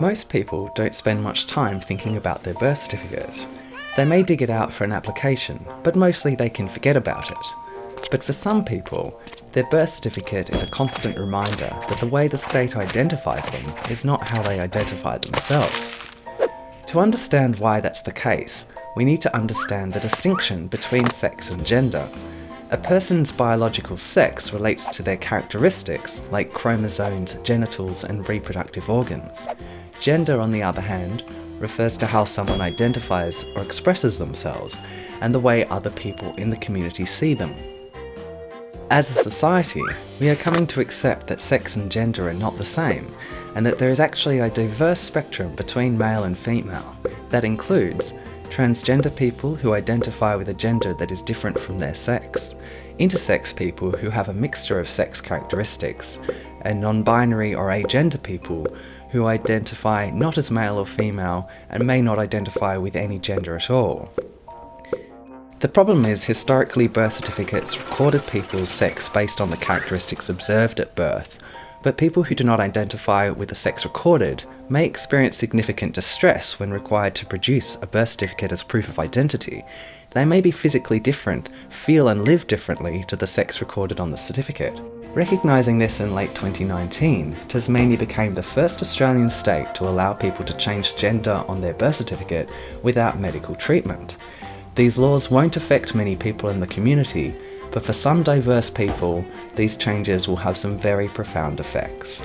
Most people don't spend much time thinking about their birth certificate. They may dig it out for an application, but mostly they can forget about it. But for some people, their birth certificate is a constant reminder that the way the state identifies them is not how they identify themselves. To understand why that's the case, we need to understand the distinction between sex and gender. A person's biological sex relates to their characteristics, like chromosomes, genitals, and reproductive organs. Gender, on the other hand, refers to how someone identifies or expresses themselves, and the way other people in the community see them. As a society, we are coming to accept that sex and gender are not the same, and that there is actually a diverse spectrum between male and female. That includes transgender people who identify with a gender that is different from their sex, intersex people who have a mixture of sex characteristics, and non-binary or agender people who identify not as male or female and may not identify with any gender at all. The problem is historically birth certificates recorded people's sex based on the characteristics observed at birth, but people who do not identify with the sex recorded may experience significant distress when required to produce a birth certificate as proof of identity. They may be physically different, feel and live differently to the sex recorded on the certificate. Recognising this in late 2019, Tasmania became the first Australian state to allow people to change gender on their birth certificate without medical treatment. These laws won't affect many people in the community, but for some diverse people, these changes will have some very profound effects.